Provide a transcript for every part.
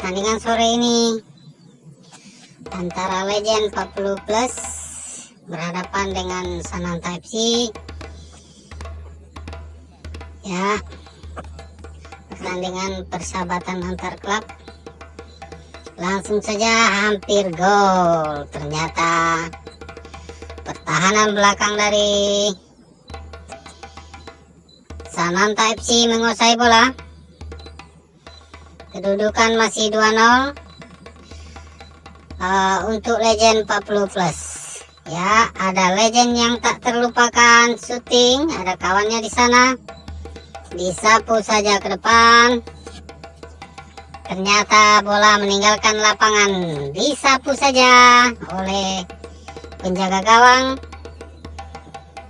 pertandingan sore ini antara Legend 40 Plus berhadapan dengan Sananta FC ya pertandingan persahabatan antar klub. Langsung saja hampir gol. Ternyata pertahanan belakang dari Sananta FC menguasai bola kedudukan masih 2-0 uh, untuk legend 40 plus. Ya ada legend yang tak terlupakan. Syuting ada kawannya di sana. Disapu saja ke depan. Ternyata bola meninggalkan lapangan. Disapu saja oleh penjaga gawang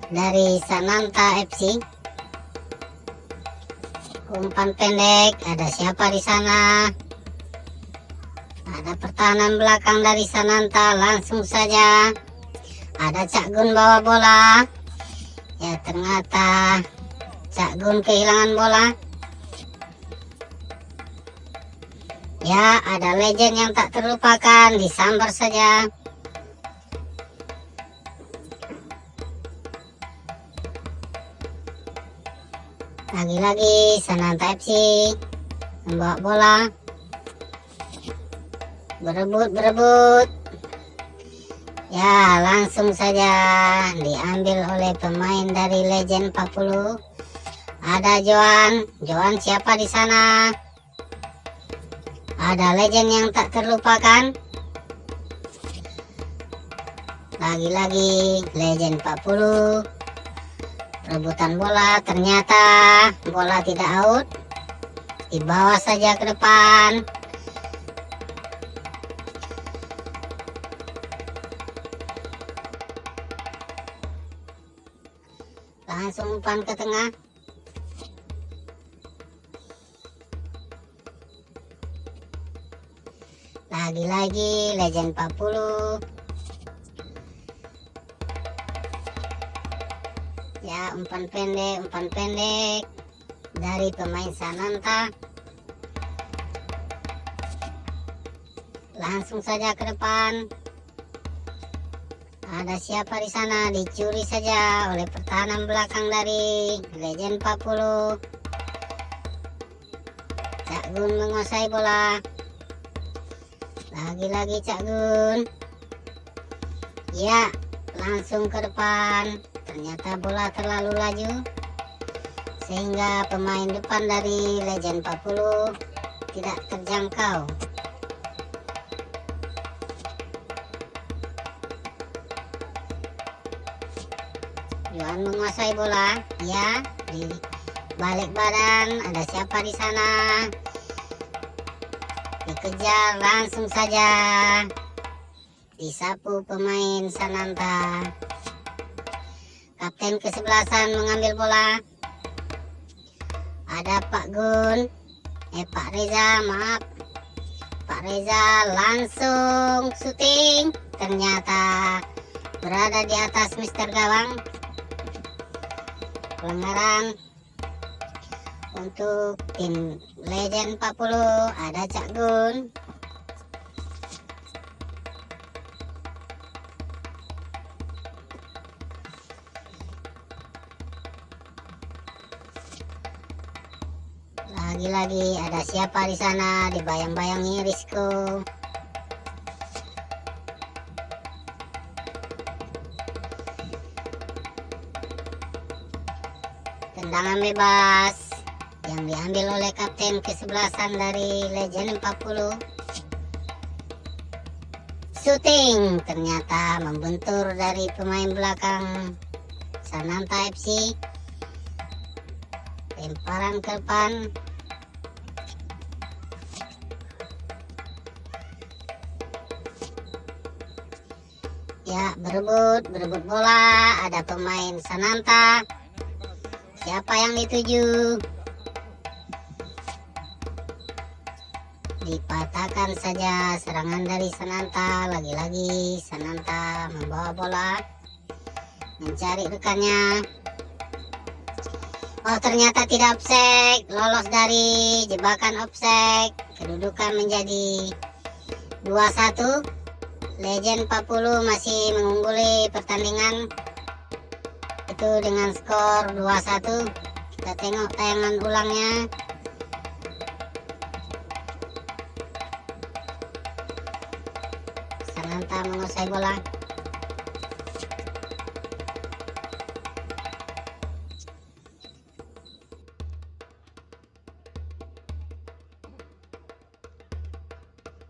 dari Sananta FC umpan pendek ada siapa di sana? Ada pertahanan belakang dari Sananta langsung saja. Ada Cak Gun bawa bola. Ya ternyata Cak Gun kehilangan bola. Ya ada legend yang tak terlupakan disambar saja lagi-lagi Sananta FC membawa bola. Berebut berebut ya langsung saja diambil oleh pemain dari Legend 40 ada Joan Joan siapa di sana? Ada legend yang tak terlupakan. Lagi-lagi legend 40 rebutan bola. Ternyata bola tidak out. Dibawa saja ke depan. Langsung umpan ke tengah. Lagi-lagi legend 40 umpan pendek umpan pendek. Dari pemain Sananta. Langsung saja ke depan. Ada siapa di sana? Dicuri saja oleh pertahanan belakang dari legend 40 Cak Gun menguasai bola. Lagi-lagi Cak Gun. Ya langsung ke depan ternyata bola terlalu laju sehingga pemain depan dari Legend 40 tidak terjangkau. Johan menguasai bola ya di balik badan ada siapa di sana? Dikejar langsung saja disapu pemain Sananta Kapten kesebelasan mengambil bola. Ada Pak Gun. Eh Pak Reza, maaf. Pak Reza langsung syuting. Ternyata berada di atas Mister Gawang. Pelanggaran untuk tim Legend 40 ada Cak Gun. Lagi-lagi ada siapa di sana dibayang-bayangi Risco. Tendangan bebas yang diambil oleh kapten kesebelasan dari Legend 40. Shooting ternyata membentur dari pemain belakang Sananta FC. Lemparan ke depan ya berebut berebut bola ada pemain Sananta. Siapa yang dituju? Dipatahkan saja serangan dari Sananta. Lagi-lagi Sananta membawa bola mencari rekannya. Oh ternyata tidak offside. Lolos dari jebakan offside. Kedudukan menjadi 2-1 Legend 40 masih mengungguli pertandingan. Itu dengan skor 2-1 Kita tengok tayangan ulangnya. Sananta menguasai bola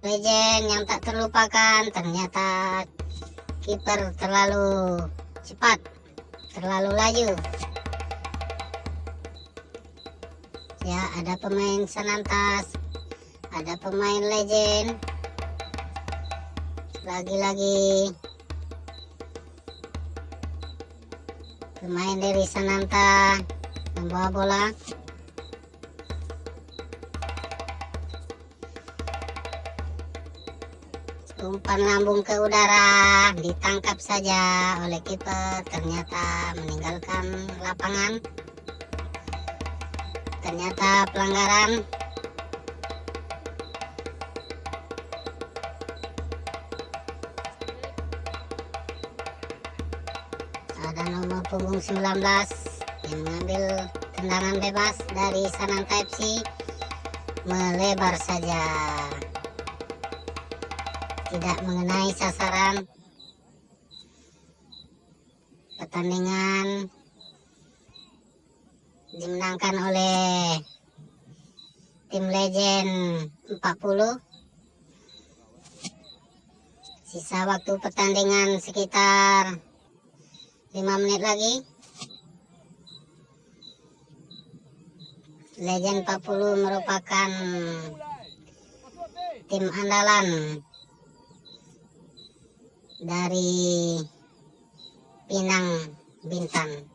legend yang tak terlupakan ternyata kiper terlalu cepat terlalu laju. Ya ada pemain senantas ada pemain legend. Lagi-lagi pemain dari Sananta membawa bola umpan lambung ke udara ditangkap saja oleh kiper ternyata meninggalkan lapangan. Ternyata pelanggaran. Ada nomor punggung 19 yang mengambil tendangan bebas dari Sananta FC melebar saja tidak mengenai sasaran pertandingan dimenangkan oleh tim legend 40 sisa waktu pertandingan sekitar 5 menit lagi. Legend 40 merupakan tim andalan dari Pinang Bintan